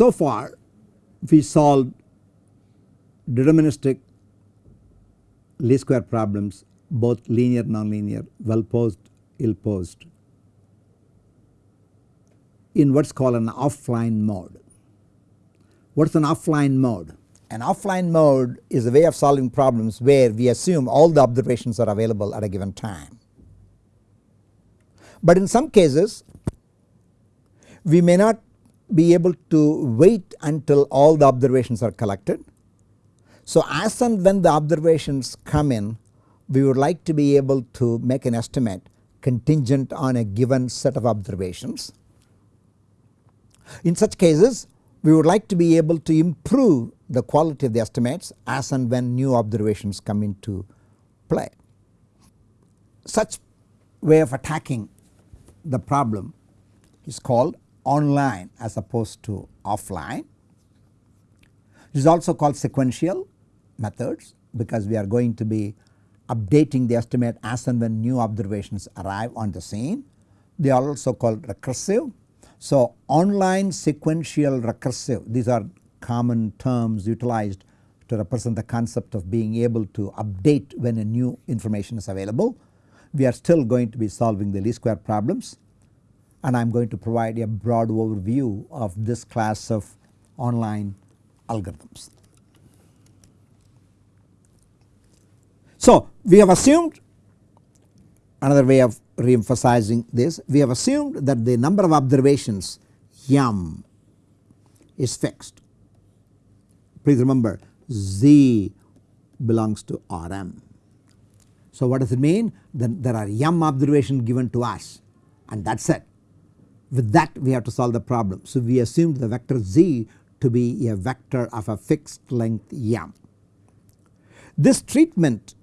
So far we solved deterministic least square problems both linear nonlinear well posed ill posed in what is called an offline mode. What is an offline mode? An offline mode is a way of solving problems where we assume all the observations are available at a given time. But in some cases we may not be able to wait until all the observations are collected. So as and when the observations come in we would like to be able to make an estimate contingent on a given set of observations. In such cases we would like to be able to improve the quality of the estimates as and when new observations come into play. Such way of attacking the problem is called online as opposed to offline. It is also called sequential methods because we are going to be updating the estimate as and when new observations arrive on the scene. They are also called recursive. So online sequential recursive these are common terms utilized to represent the concept of being able to update when a new information is available. We are still going to be solving the least square problems and I am going to provide a broad overview of this class of online algorithms. So we have assumed another way of re-emphasizing this we have assumed that the number of observations m is fixed. Please remember z belongs to Rm. So what does it mean? Then there are m observations given to us and that is it. With that we have to solve the problem. So we assumed the vector z to be a vector of a fixed length m. This treatment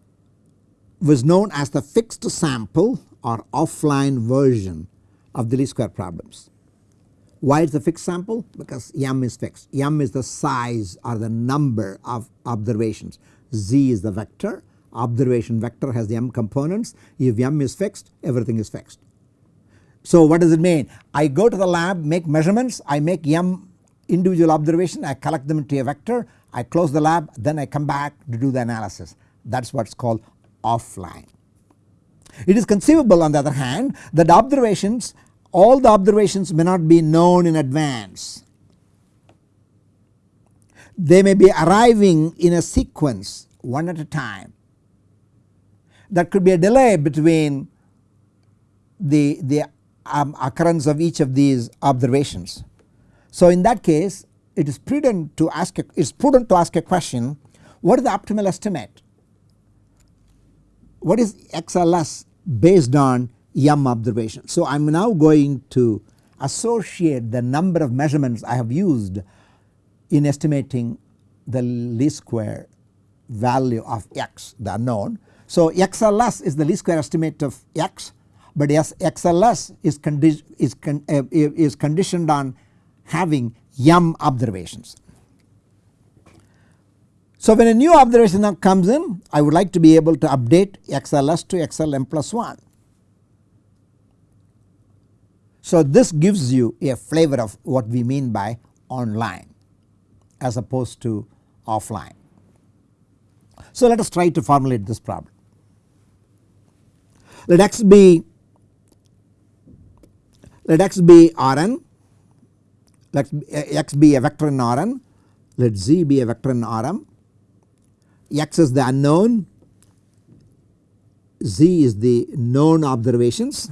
was known as the fixed sample or offline version of the least square problems. Why is the fixed sample? Because m is fixed. m is the size or the number of observations. z is the vector. Observation vector has the m components. If m is fixed, everything is fixed. So what does it mean? I go to the lab, make measurements, I make m individual observation, I collect them into a vector, I close the lab, then I come back to do the analysis. That is what is called offline. It is conceivable on the other hand that observations all the observations may not be known in advance. They may be arriving in a sequence one at a time. There could be a delay between the, the um, occurrence of each of these observations. So in that case it is prudent to ask a, it is prudent to ask a question what is the optimal estimate what is XLS based on M observation. So I am now going to associate the number of measurements I have used in estimating the least square value of x the unknown. So XLS is the least square estimate of x but yes, XLS is, condi is, con uh, is conditioned on having m observations. So when a new observation now comes in I would like to be able to update XLS to XLM plus 1. So this gives you a flavor of what we mean by online as opposed to offline. So let us try to formulate this problem. Let x be let x be Rn. Let x be a vector in Rn. Let z be a vector in Rm. X is the unknown, z is the known observations.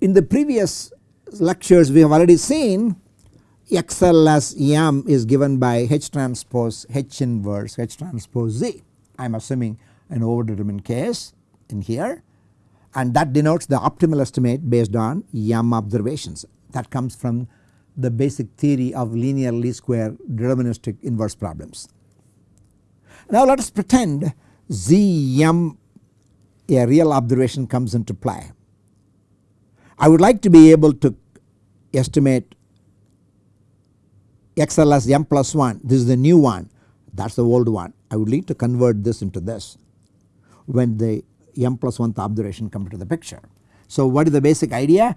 In the previous lectures we have already seen XLS M is given by H transpose H inverse H transpose Z. I am assuming an overdetermined case in here and that denotes the optimal estimate based on M observations. That comes from the basic theory of linear least square deterministic inverse problems. Now let us pretend Zm a real observation comes into play. I would like to be able to estimate XLS m plus 1 this is the new one. That is the old one. I would need to convert this into this. When the m plus 1th observation comes into the picture. So what is the basic idea?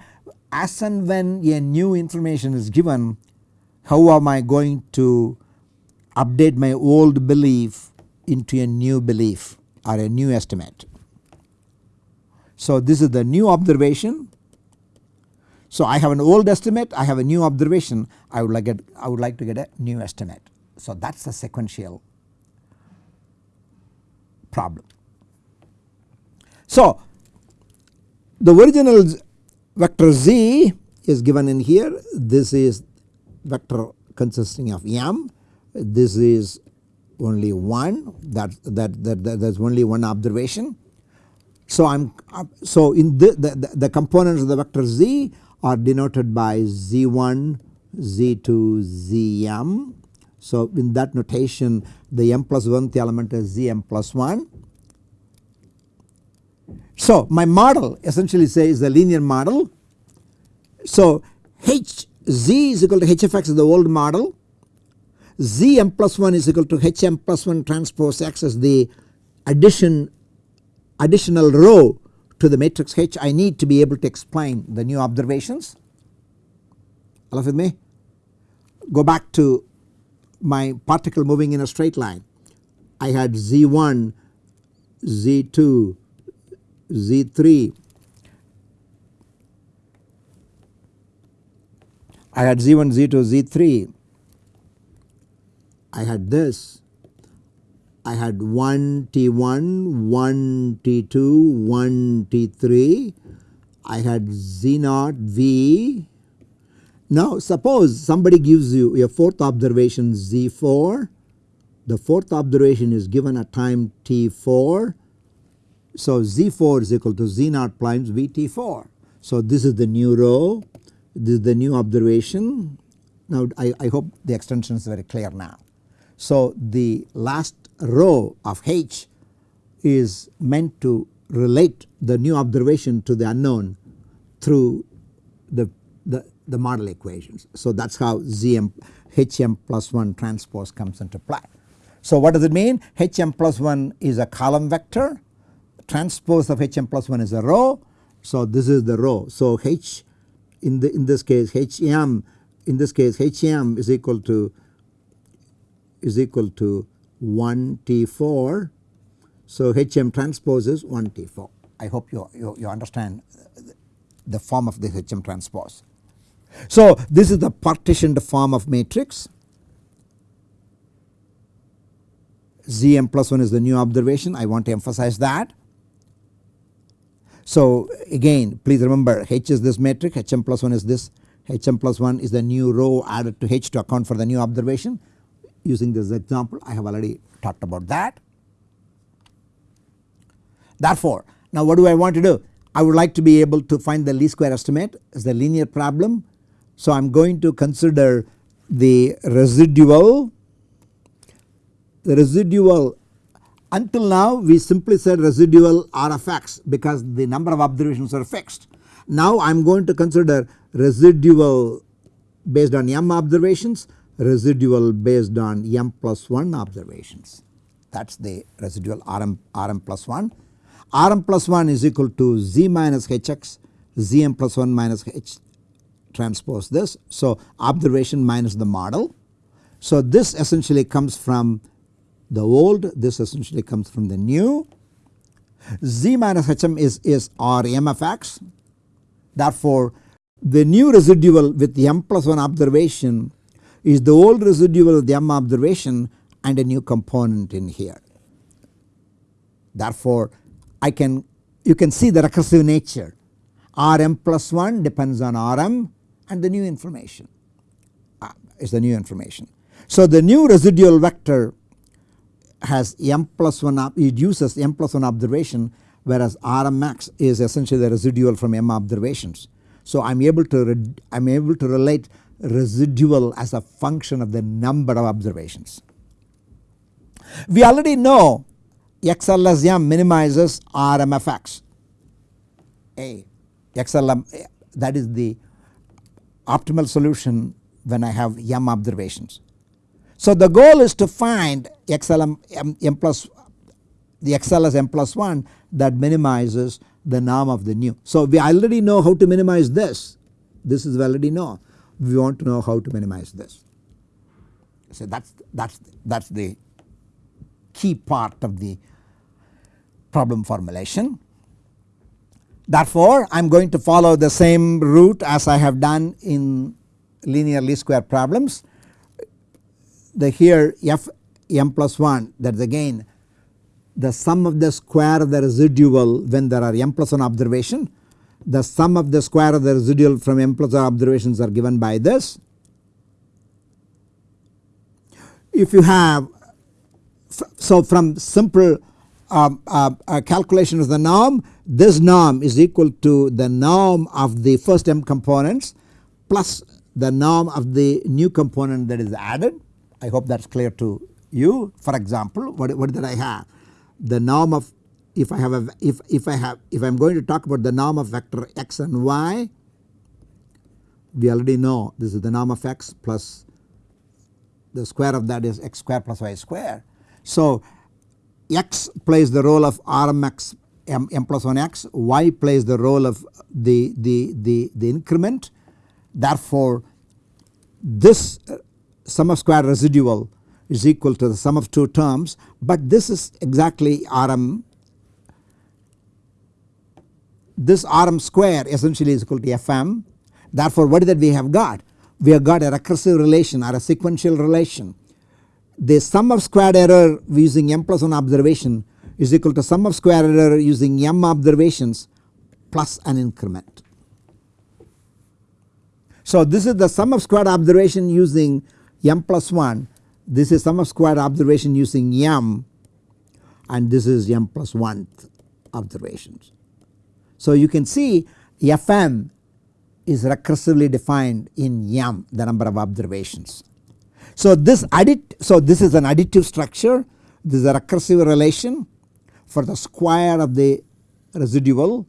As and when a new information is given how am I going to update my old belief into a new belief or a new estimate. So this is the new observation. So I have an old estimate, I have a new observation, I would like I would like to get a new estimate. So that is the sequential problem. So the original vector z is given in here this is vector consisting of m this is only one that that that, that there's only one observation. So I'm uh, so in the, the, the components of the vector z are denoted by z1 z2 zm. So in that notation the m plus 1th element is zm plus 1. So my model essentially says the linear model. So h z is equal to hfx is the old model z m plus 1 is equal to h m plus 1 transpose x as the addition additional row to the matrix H I need to be able to explain the new observations. All with me? Go back to my particle moving in a straight line. I had Z1, Z2, Z3. I had Z1, Z2, Z3 I had this I had 1 T1, 1 T2, 1 T3, I had Z naught V. Now suppose somebody gives you your fourth observation Z4, the fourth observation is given at time T4. So Z4 is equal to Z naught times VT4. So this is the new row, this is the new observation. Now I, I hope the extension is very clear now. So the last row of H is meant to relate the new observation to the unknown through the, the, the model equations. So that is how ZM HM plus 1 transpose comes into play. So what does it mean? HM plus 1 is a column vector, transpose of HM plus 1 is a row. So this is the row. So H in the in this case HM in this case HM is equal to is equal to 1 T4. So HM transpose is 1 T4. I hope you, you, you understand the form of the HM transpose. So this is the partitioned form of matrix. Zm plus 1 is the new observation I want to emphasize that. So again please remember H is this matrix Hm plus 1 is this Hm plus 1 is the new row added to H to account for the new observation using this example I have already talked about that. Therefore now what do I want to do? I would like to be able to find the least square estimate as the linear problem. So I am going to consider the residual the residual until now we simply said residual R of x because the number of observations are fixed. Now I am going to consider residual based on m observations residual based on m plus 1 observations that is the residual Rm, Rm plus 1. Rm plus 1 is equal to z minus hx zm plus 1 minus h transpose this. So observation minus the model. So this essentially comes from the old this essentially comes from the new z minus hm is, is r m of x therefore the new residual with the m plus 1 observation is the old residual of the m observation and a new component in here. Therefore I can you can see the recursive nature Rm plus 1 depends on Rm and the new information uh, is the new information. So the new residual vector has m plus 1 it uses m plus 1 observation whereas Rm max is essentially the residual from m observations. So I am able to I am able to relate residual as a function of the number of observations. We already know XLSM minimizes RMFX A XLM that is the optimal solution when I have M observations. So the goal is to find XLM M, M plus the XLS M plus 1 that minimizes the norm of the new. So we already know how to minimize this. This is already know. We want to know how to minimize this. So that's that's that's the key part of the problem formulation. Therefore, I am going to follow the same route as I have done in linear least square problems. The here f m plus 1 that is again the sum of the square of the residual when there are m plus 1 observation. The sum of the square of the residual from m plus 1 observations are given by this. If you have so from simple um, uh, uh, calculation of the norm this norm is equal to the norm of the first m components plus the norm of the new component that is added. I hope that is clear to you. For example, what, what did I have? The norm of if I have a if if I have if I am going to talk about the norm of vector x and y we already know this is the norm of x plus the square of that is x square plus y square. So x plays the role of Rmx m, m plus 1 x, y plays the role of the, the, the, the increment. Therefore, this sum of square residual is equal to the sum of two terms, but this is exactly Rm. This Rm square essentially is equal to Fm. Therefore, what is that we have got? We have got a recursive relation or a sequential relation the sum of squared error using m plus 1 observation is equal to sum of square error using m observations plus an increment. So this is the sum of squared observation using m plus 1 this is sum of square observation using m and this is m plus 1 observations. So you can see fm is recursively defined in m the number of observations so this addit so this is an additive structure this is a recursive relation for the square of the residual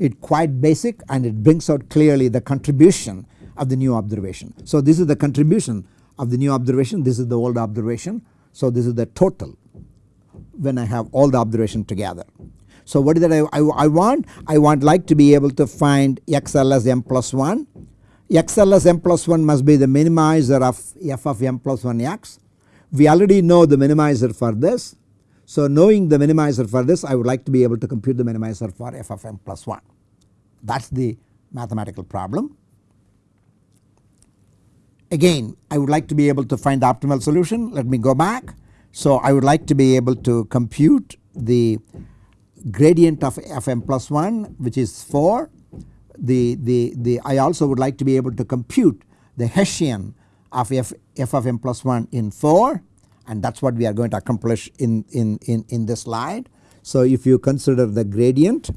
it quite basic and it brings out clearly the contribution of the new observation. So this is the contribution of the new observation this is the old observation so this is the total when I have all the observation together. So what is that I, I, I want? I want like to be able to find XL as m plus 1 XLS m plus 1 must be the minimizer of f of m plus 1 x. We already know the minimizer for this. So knowing the minimizer for this I would like to be able to compute the minimizer for f of m plus 1. That is the mathematical problem. Again I would like to be able to find the optimal solution let me go back. So I would like to be able to compute the gradient of f m plus 1 which is 4 the, the, the I also would like to be able to compute the Hessian of f, f of m plus 1 in 4 and that is what we are going to accomplish in, in, in, in this slide. So if you consider the gradient,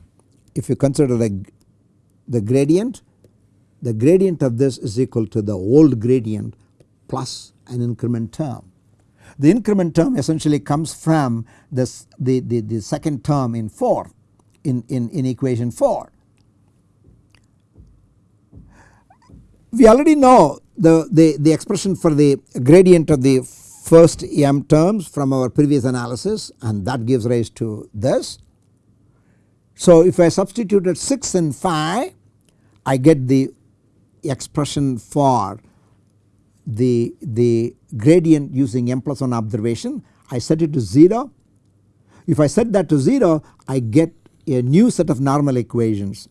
if you consider the, the gradient, the gradient of this is equal to the old gradient plus an increment term. The increment term essentially comes from this the, the, the second term in 4 in, in, in equation 4 We already know the, the, the expression for the gradient of the first m terms from our previous analysis and that gives rise to this. So if I substituted 6 and 5 I get the expression for the, the gradient using m plus 1 observation I set it to 0. If I set that to 0 I get a new set of normal equations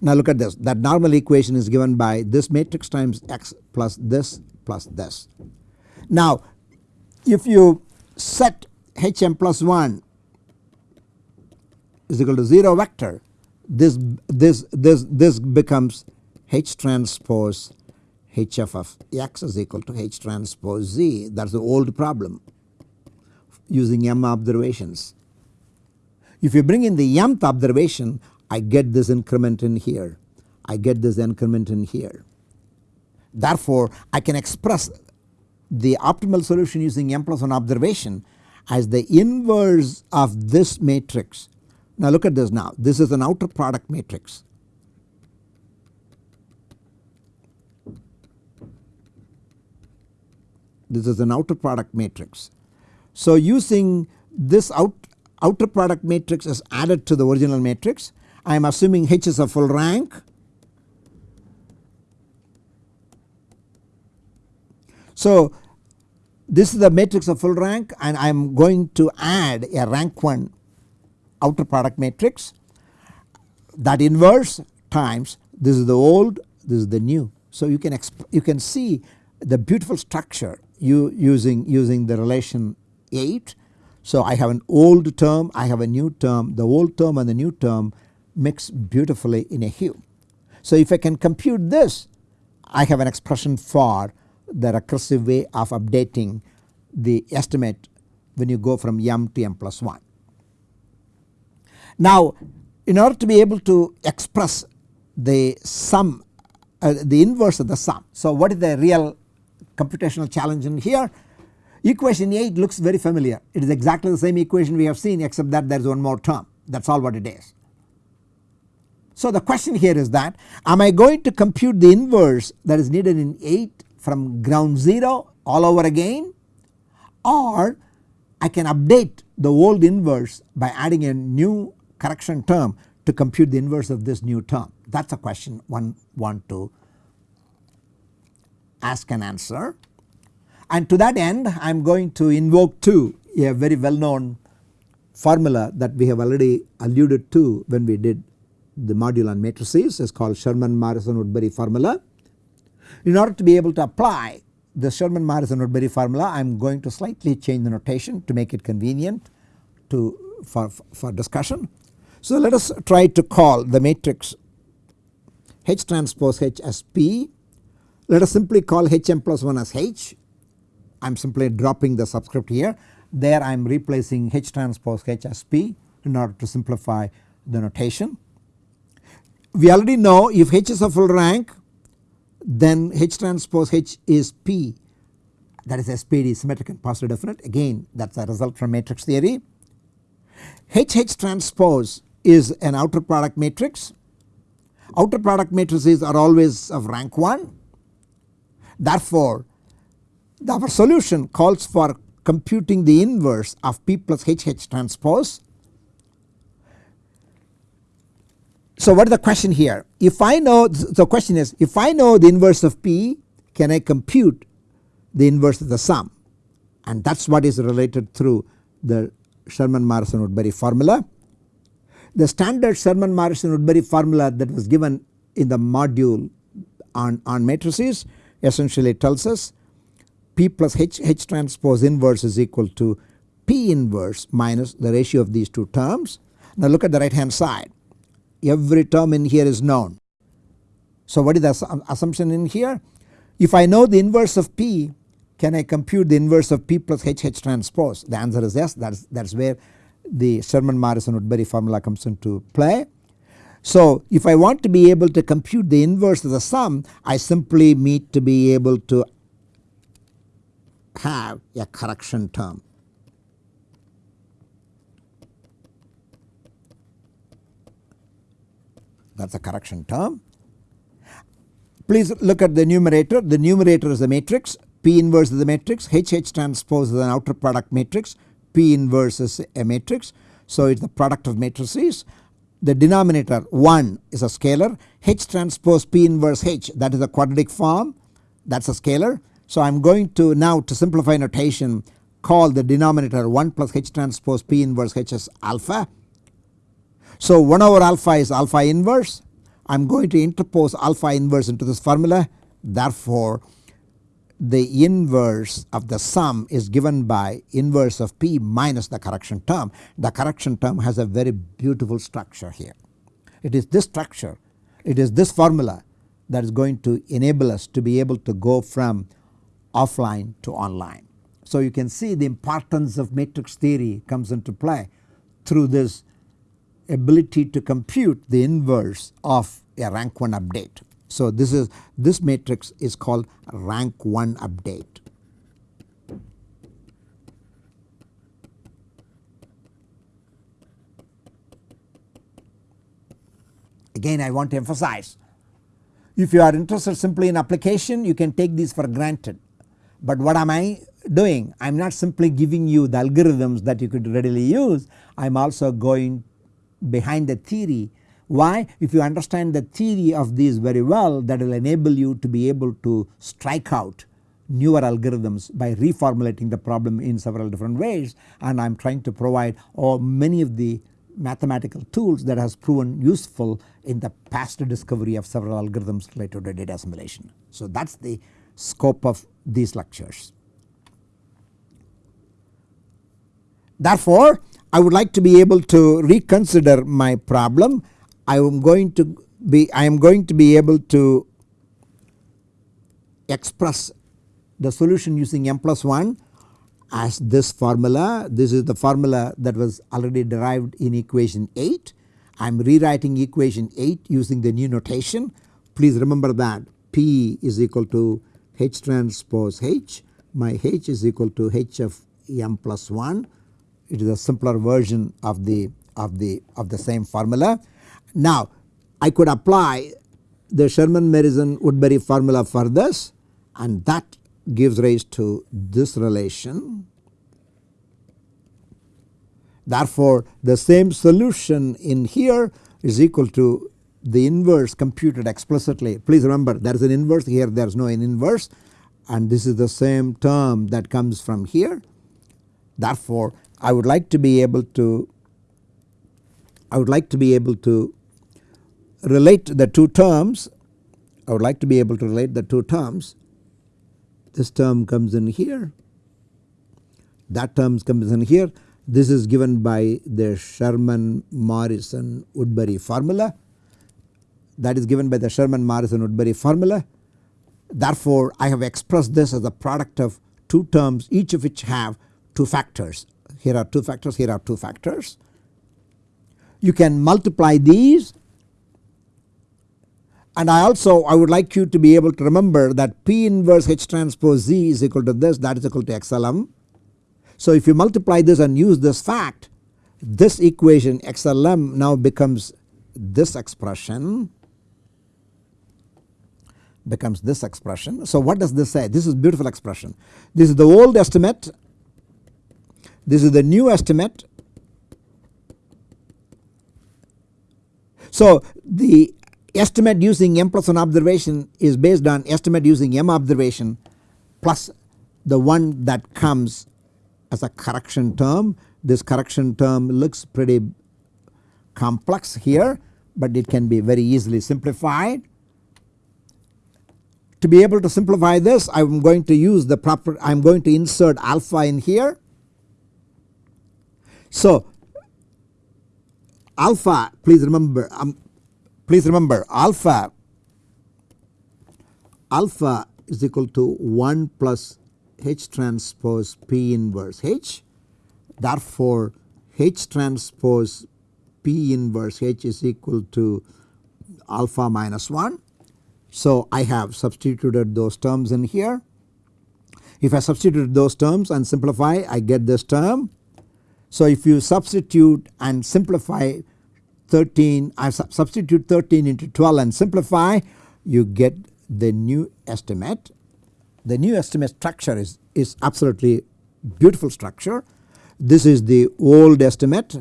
now look at this that normal equation is given by this matrix times x plus this plus this. Now if you set hm plus 1 is equal to 0 vector this this this this becomes h transpose hf of x is equal to h transpose z that is the old problem using m observations. If you bring in the mth observation I get this increment in here, I get this increment in here. Therefore, I can express the optimal solution using m plus 1 observation as the inverse of this matrix. Now look at this now this is an outer product matrix. This is an outer product matrix. So using this out outer product matrix is added to the original matrix. I am assuming H is a full rank. So this is the matrix of full rank and I am going to add a rank 1 outer product matrix that inverse times this is the old this is the new. So you can you can see the beautiful structure you using using the relation 8. So I have an old term I have a new term the old term and the new term mix beautifully in a hue. So if I can compute this I have an expression for the recursive way of updating the estimate when you go from m to m plus 1. Now in order to be able to express the sum uh, the inverse of the sum. So what is the real computational challenge in here? Equation 8 looks very familiar it is exactly the same equation we have seen except that there is one more term that is all what it is. So the question here is that am I going to compute the inverse that is needed in 8 from ground 0 all over again or I can update the old inverse by adding a new correction term to compute the inverse of this new term that is a question one want to ask and answer. And to that end I am going to invoke to a very well known formula that we have already alluded to when we did the module on matrices is called Sherman Morrison Woodbury formula. In order to be able to apply the Sherman Morrison Woodbury formula I am going to slightly change the notation to make it convenient to for, for discussion. So let us try to call the matrix H transpose H as P. Let us simply call Hm plus 1 as H. I am simply dropping the subscript here. There I am replacing H transpose H as P in order to simplify the notation. We already know if H is a full rank then H transpose H is P that is SPD symmetric and positive definite again that is a result from matrix theory. HH transpose is an outer product matrix outer product matrices are always of rank 1. Therefore, our solution calls for computing the inverse of P plus HH transpose. So what is the question here? If I know the question is if I know the inverse of P can I compute the inverse of the sum and that is what is related through the Sherman Morrison Woodbury formula. The standard Sherman Morrison Woodbury formula that was given in the module on, on matrices essentially tells us P plus H, H transpose inverse is equal to P inverse minus the ratio of these two terms. Now look at the right hand side every term in here is known. So what is the assumption in here? If I know the inverse of P can I compute the inverse of P plus H H transpose? The answer is yes that is, that is where the Sherman Morrison Woodbury formula comes into play. So if I want to be able to compute the inverse of the sum I simply need to be able to have a correction term. That is a correction term. Please look at the numerator. The numerator is a matrix. P inverse is the matrix. HH transpose is an outer product matrix. P inverse is a matrix. So it is the product of matrices. The denominator 1 is a scalar. H transpose P inverse H that is a quadratic form that is a scalar. So I am going to now to simplify notation call the denominator 1 plus H transpose P inverse H as alpha. So 1 over alpha is alpha inverse. I am going to interpose alpha inverse into this formula. Therefore the inverse of the sum is given by inverse of P minus the correction term. The correction term has a very beautiful structure here. It is this structure, it is this formula that is going to enable us to be able to go from offline to online. So you can see the importance of matrix theory comes into play through this ability to compute the inverse of a rank 1 update. So this is this matrix is called rank 1 update. Again I want to emphasize if you are interested simply in application you can take these for granted but what am I doing I am not simply giving you the algorithms that you could readily use I am also going behind the theory. Why? If you understand the theory of these very well that will enable you to be able to strike out newer algorithms by reformulating the problem in several different ways and I am trying to provide all many of the mathematical tools that has proven useful in the past discovery of several algorithms related to data assimilation. So that is the scope of these lectures. Therefore, I would like to be able to reconsider my problem. I am going to be I am going to be able to express the solution using m plus 1 as this formula. This is the formula that was already derived in equation 8. I am rewriting equation 8 using the new notation. Please remember that P is equal to H transpose H. My H is equal to H of m plus 1. It is a simpler version of the of the of the same formula. Now I could apply the Sherman Morrison Woodbury formula for this and that gives rise to this relation. Therefore, the same solution in here is equal to the inverse computed explicitly. Please remember there is an inverse here there is no an inverse and this is the same term that comes from here. Therefore, I would like to be able to I would like to be able to relate the two terms I would like to be able to relate the two terms this term comes in here that term comes in here this is given by the Sherman Morrison Woodbury formula that is given by the Sherman Morrison Woodbury formula. Therefore, I have expressed this as a product of two terms each of which have two factors. Here are two factors, here are two factors. You can multiply these and I also I would like you to be able to remember that P inverse H transpose Z is equal to this that is equal to XLM. So if you multiply this and use this fact this equation XLM now becomes this expression becomes this expression. So what does this say? This is beautiful expression. This is the old estimate, this is the new estimate. So the estimate using m plus 1 observation is based on estimate using m observation plus the one that comes as a correction term. This correction term looks pretty complex here but it can be very easily simplified. To be able to simplify this I am going to use the proper I am going to insert alpha in here. So alpha please remember um, Please remember alpha alpha is equal to 1 plus H transpose P inverse H. Therefore, H transpose P inverse H is equal to alpha minus 1. So, I have substituted those terms in here. If I substitute those terms and simplify I get this term. So, if you substitute and simplify 13 I substitute 13 into 12 and simplify you get the new estimate. The new estimate structure is, is absolutely beautiful structure. This is the old estimate,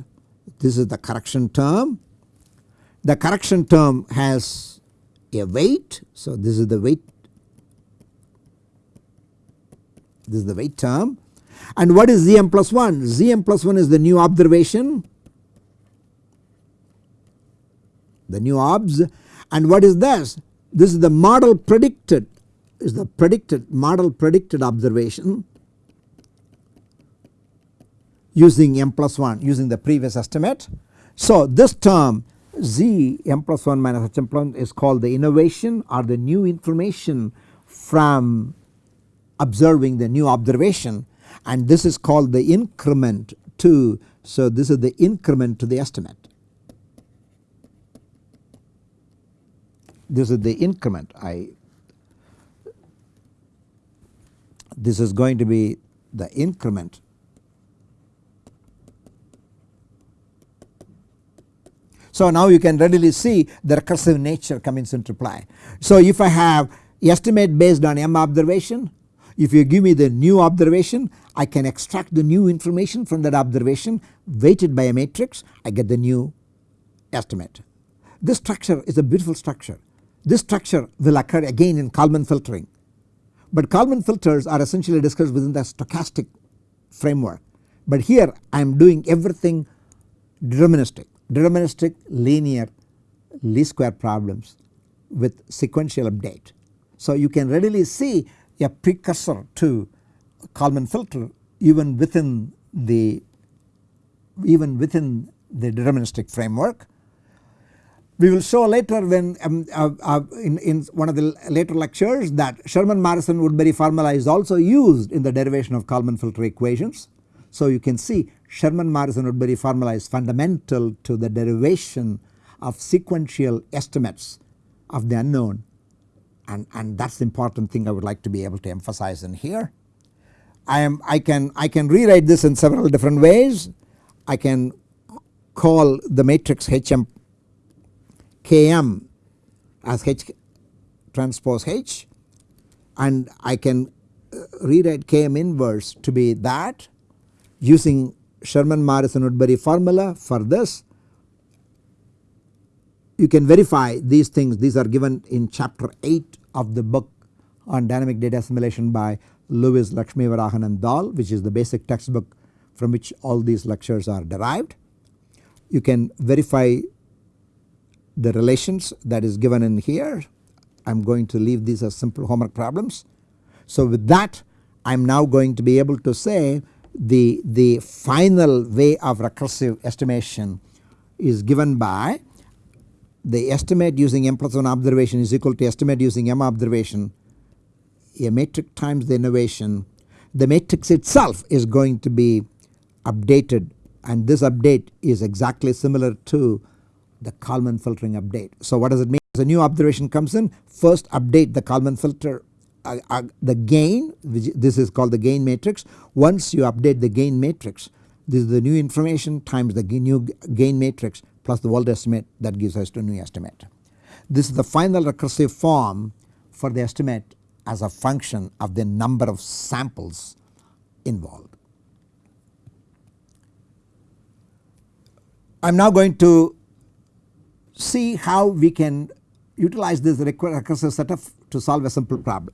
this is the correction term. The correction term has a weight, so this is the weight, this is the weight term. And what is Zm plus 1? Zm plus 1 is the new observation the new obs and what is this? This is the model predicted is the predicted model predicted observation using m plus 1 using the previous estimate. So this term z m plus 1 minus h m plus 1 is called the innovation or the new information from observing the new observation and this is called the increment to so this is the increment to the estimate. This is the increment I this is going to be the increment So now you can readily see the recursive nature comes into play. So if I have estimate based on m observation If you give me the new observation I can extract the new information from that observation weighted by a matrix I get the new estimate. This structure is a beautiful structure. This structure will occur again in Kalman filtering but Kalman filters are essentially discussed within the stochastic framework. But here I am doing everything deterministic, deterministic linear least square problems with sequential update. So you can readily see a precursor to Kalman filter even within the even within the deterministic framework we will show later when um, uh, uh, in, in one of the later lectures that Sherman Morrison Woodbury formula is also used in the derivation of Kalman filter equations. So you can see Sherman Morrison Woodbury formula is fundamental to the derivation of sequential estimates of the unknown and, and that is the important thing I would like to be able to emphasize in here. I am I can I can rewrite this in several different ways. I can call the matrix HM Km as H transpose H and I can uh, rewrite Km inverse to be that using Sherman Morrison Woodbury formula for this. You can verify these things these are given in chapter 8 of the book on dynamic data assimilation by Lewis Lakshmivarahan and Dhall which is the basic textbook from which all these lectures are derived. You can verify the relations that is given in here. I am going to leave these as simple homework problems. So with that I am now going to be able to say the, the final way of recursive estimation is given by the estimate using m plus 1 observation is equal to estimate using m observation a matrix times the innovation the matrix itself is going to be updated and this update is exactly similar to the Kalman filtering update. So what does it mean? As a new observation comes in first update the Kalman filter uh, uh, the gain which this is called the gain matrix. Once you update the gain matrix this is the new information times the new gain matrix plus the world estimate that gives us to new estimate. This is the final recursive form for the estimate as a function of the number of samples involved. I am now going to see how we can utilize this recursive setup to solve a simple problem.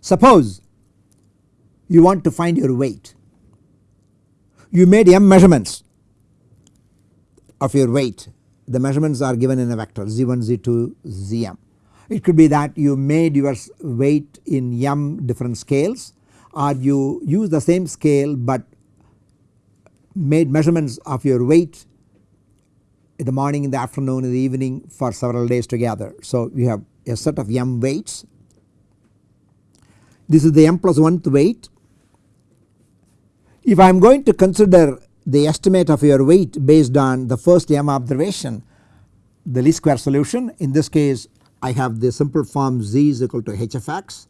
Suppose you want to find your weight. You made m measurements of your weight. The measurements are given in a vector z1, z2, zm. It could be that you made your weight in m different scales or you use the same scale but made measurements of your weight in the morning, in the afternoon, in the evening for several days together. So you have a set of m weights. This is the m plus 1th weight. If I am going to consider the estimate of your weight based on the first m observation the least square solution in this case I have the simple form z is equal to h of x.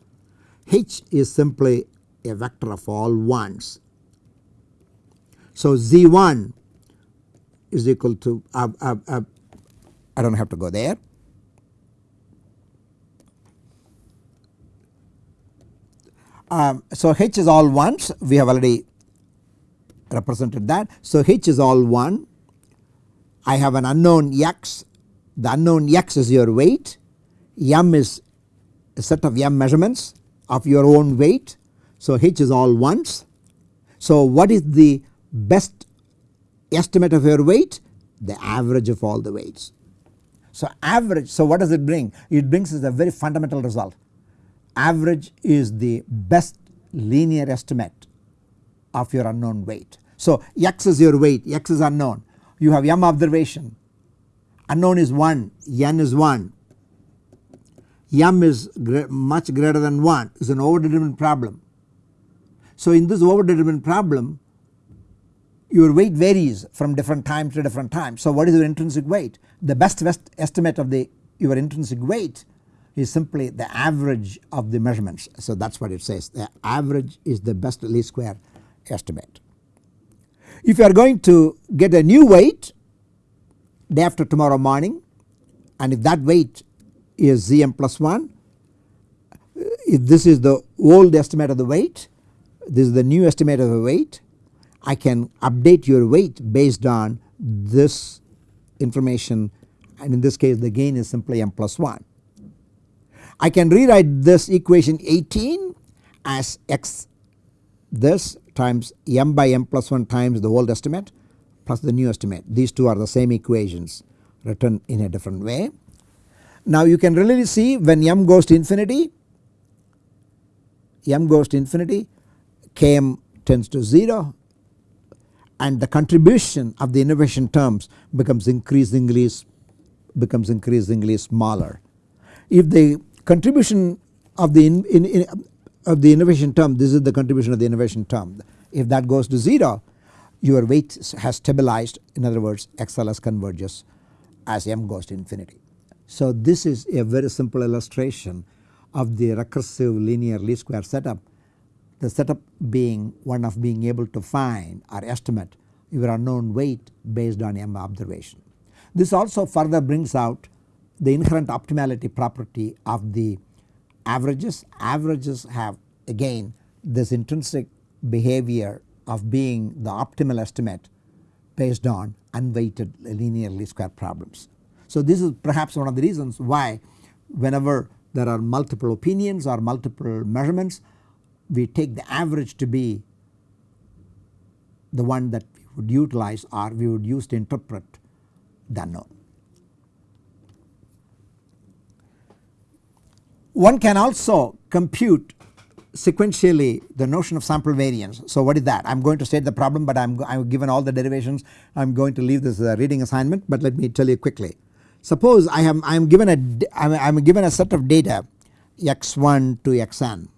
h is simply a vector of all ones. So z1 is equal to uh, uh, uh, I do not have to go there. Um, so H is all ones we have already represented that. So H is all 1 I have an unknown x the unknown x is your weight m is a set of m measurements of your own weight. So H is all ones. So what is the best estimate of your weight the average of all the weights. So average so what does it bring? It brings us a very fundamental result. Average is the best linear estimate of your unknown weight. So x is your weight x is unknown you have m observation unknown is 1 n is 1 m is much greater than 1 is an overdetermined problem. So in this overdetermined problem your weight varies from different time to different time. So what is your intrinsic weight? The best estimate of the your intrinsic weight is simply the average of the measurements. So that is what it says the average is the best least square estimate. If you are going to get a new weight day after tomorrow morning and if that weight is Zm plus 1 uh, if this is the old estimate of the weight this is the new estimate of the weight I can update your weight based on this information and in this case the gain is simply m plus 1. I can rewrite this equation 18 as x this times m by m plus 1 times the old estimate plus the new estimate. These two are the same equations written in a different way. Now you can really see when m goes to infinity, m goes to infinity, km tends to 0 and the contribution of the innovation terms becomes increasingly becomes increasingly smaller. If the contribution of the in, in, in, of the innovation term this is the contribution of the innovation term if that goes to 0 your weight has stabilized in other words XLS converges as m goes to infinity. So this is a very simple illustration of the recursive linear least square setup the setup being one of being able to find or estimate your unknown weight based on m observation. This also further brings out the inherent optimality property of the averages. Averages have again this intrinsic behavior of being the optimal estimate based on unweighted linear least square problems. So this is perhaps one of the reasons why whenever there are multiple opinions or multiple measurements we take the average to be the one that we would utilize or we would use to interpret the unknown. One can also compute sequentially the notion of sample variance. So what is that? I am going to state the problem but I am, given all the derivations I am going to leave this uh, reading assignment but let me tell you quickly. Suppose I am I am given a I am given a set of data x1 to xn.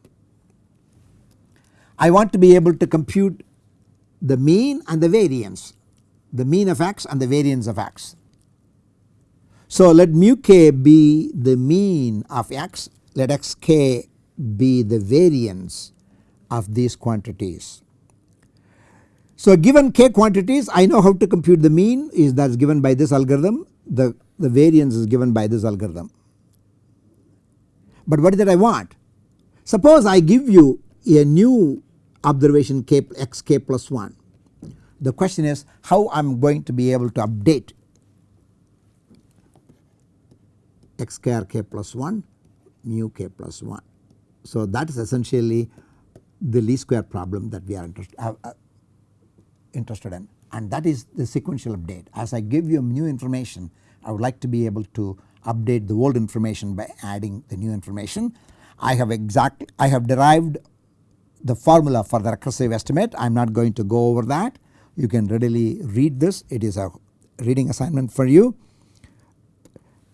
I want to be able to compute the mean and the variance the mean of x and the variance of x. So let mu k be the mean of x let xk be the variance of these quantities. So given k quantities I know how to compute the mean is that is given by this algorithm the, the variance is given by this algorithm. But what is that I want? Suppose I give you a new observation k x k plus 1. The question is how I am going to be able to update x square k plus 1 mu k plus 1. So that is essentially the least square problem that we are uh, uh, interested in and that is the sequential update. As I give you a new information I would like to be able to update the old information by adding the new information. I have exact I have derived the formula for the recursive estimate I am not going to go over that you can readily read this it is a reading assignment for you.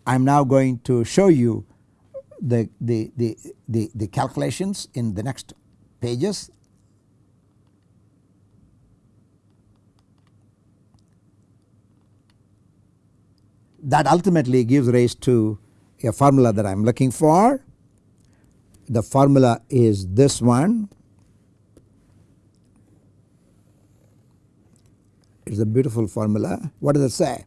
I am now going to show you the, the, the, the, the calculations in the next pages. That ultimately gives rise to a formula that I am looking for. The formula is this one. It is a beautiful formula. What does it say?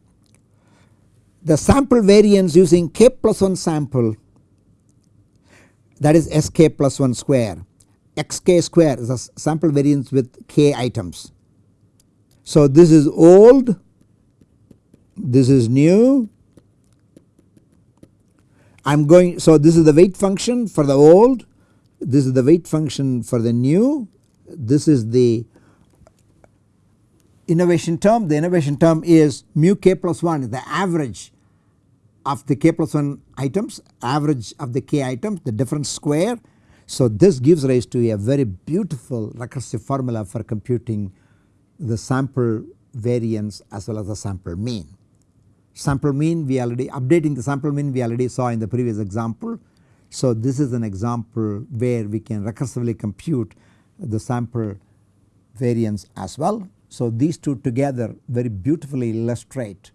The sample variance using k plus 1 sample that is sk plus 1 square xk square is a sample variance with k items. So this is old this is new I am going so this is the weight function for the old this is the weight function for the new this is the innovation term the innovation term is mu k plus 1 the average of the k plus 1 items average of the k items the difference square. So this gives rise to a very beautiful recursive formula for computing the sample variance as well as the sample mean. Sample mean we already updating the sample mean we already saw in the previous example. So this is an example where we can recursively compute the sample variance as well. So these two together very beautifully illustrate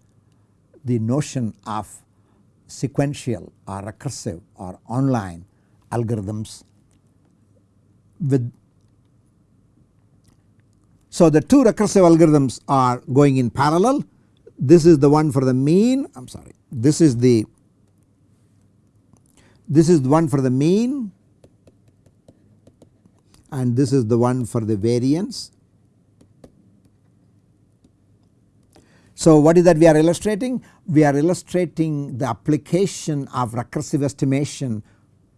the notion of sequential or recursive or online algorithms with so the two recursive algorithms are going in parallel this is the one for the mean I am sorry this is the this is the one for the mean and this is the one for the variance. So what is that we are illustrating? We are illustrating the application of recursive estimation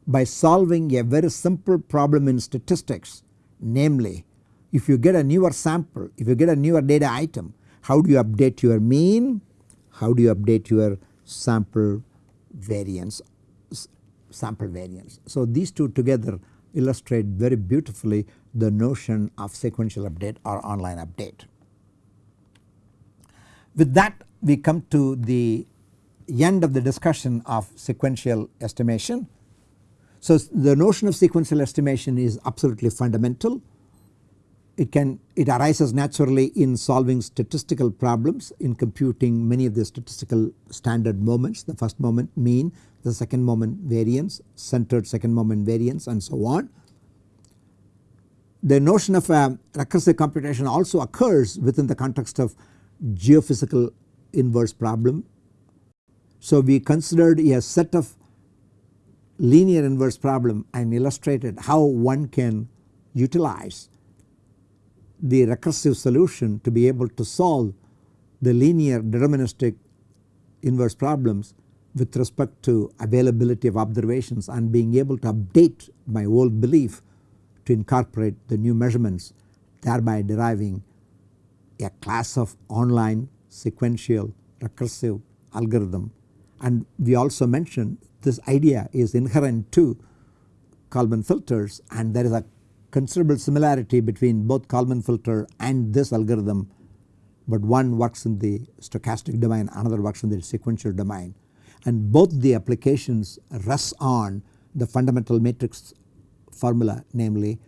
by solving a very simple problem in statistics namely if you get a newer sample, if you get a newer data item how do you update your mean, how do you update your sample variance sample variance. So these two together illustrate very beautifully the notion of sequential update or online update. With that we come to the end of the discussion of sequential estimation. So the notion of sequential estimation is absolutely fundamental. It can it arises naturally in solving statistical problems in computing many of the statistical standard moments the first moment mean the second moment variance centered second moment variance and so on. The notion of a recursive computation also occurs within the context of geophysical inverse problem. So we considered a set of linear inverse problem and illustrated how one can utilize the recursive solution to be able to solve the linear deterministic inverse problems with respect to availability of observations and being able to update my old belief to incorporate the new measurements thereby deriving a class of online sequential recursive algorithm. And we also mentioned this idea is inherent to Kalman filters and there is a considerable similarity between both Kalman filter and this algorithm. But one works in the stochastic domain another works in the sequential domain. And both the applications rest on the fundamental matrix formula namely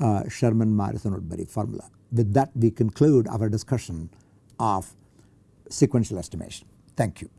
uh, Sherman Morrison Woodbury formula. With that we conclude our discussion of sequential estimation. Thank you.